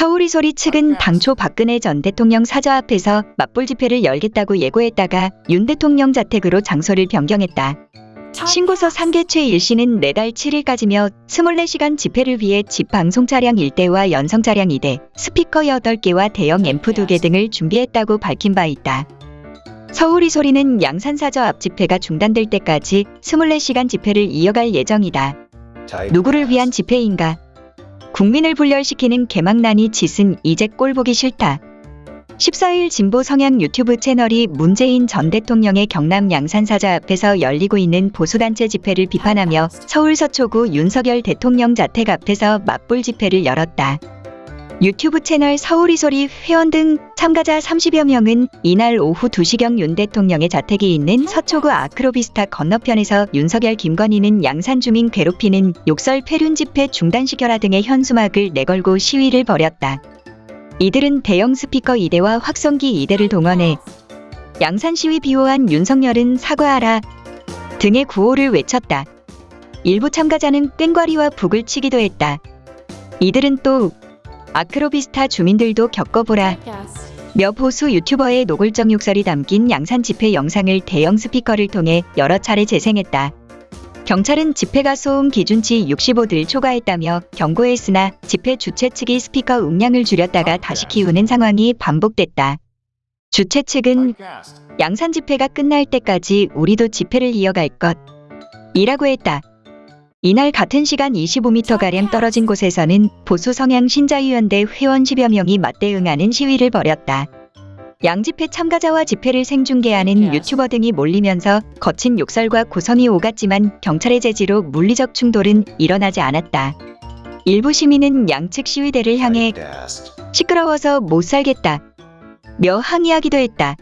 서울이소리 측은 당초 박근혜 전 대통령 사저 앞에서 맞불 집회를 열겠다고 예고했다가 윤 대통령 자택으로 장소를 변경했다. 신고서 3개 최 1씨는 내달 7일까지며 24시간 집회를 위해 집 방송 차량 1대와 연성 차량 2대, 스피커 8개와 대형 앰프 2개 등을 준비했다고 밝힌 바 있다. 서울이 소리는 양산사저 앞 집회가 중단될 때까지 24시간 집회를 이어갈 예정이다. 누구를 위한 집회인가? 국민을 분열시키는 개망난이 짓은 이제 꼴 보기 싫다. 14일 진보 성향 유튜브 채널이 문재인 전 대통령의 경남 양산사자 앞에서 열리고 있는 보수단체 집회를 비판하며 서울 서초구 윤석열 대통령 자택 앞에서 맞불 집회를 열었다. 유튜브 채널 서울이소리 회원 등 참가자 30여 명은 이날 오후 2시경 윤 대통령의 자택이 있는 서초구 아크로비스타 건너편에서 윤석열 김건희는 양산 주민 괴롭히는 욕설 폐륜 집회 중단시켜라 등의 현수막을 내걸고 시위를 벌였다. 이들은 대형 스피커 2대와 확성기 2대를 동원해 양산 시위 비호한 윤석열은 사과하라 등의 구호를 외쳤다. 일부 참가자는 꽹과리와 북을 치기도 했다. 이들은 또 아크로비스타 주민들도 겪어보라 며 보수 유튜버의 노골적 욕설이 담긴 양산 집회 영상을 대형 스피커를 통해 여러 차례 재생했다. 경찰은 집회가 소음 기준치 65를 초과했다며 경고했으나 집회 주최 측이 스피커 음량을 줄였다가 다시 키우는 상황이 반복됐다. 주최 측은 양산 집회가 끝날 때까지 우리도 집회를 이어갈 것 이라고 했다. 이날 같은 시간 25m가량 떨어진 곳에서는 보수 성향 신자유연대 회원 10여 명이 맞대응하는 시위를 벌였다. 양집회 참가자와 집회를 생중계하는 유튜버 등이 몰리면서 거친 욕설과 고성이 오갔지만 경찰의 제지로 물리적 충돌은 일어나지 않았다. 일부 시민은 양측 시위대를 향해 시끄러워서 못 살겠다. 며 항의하기도 했다.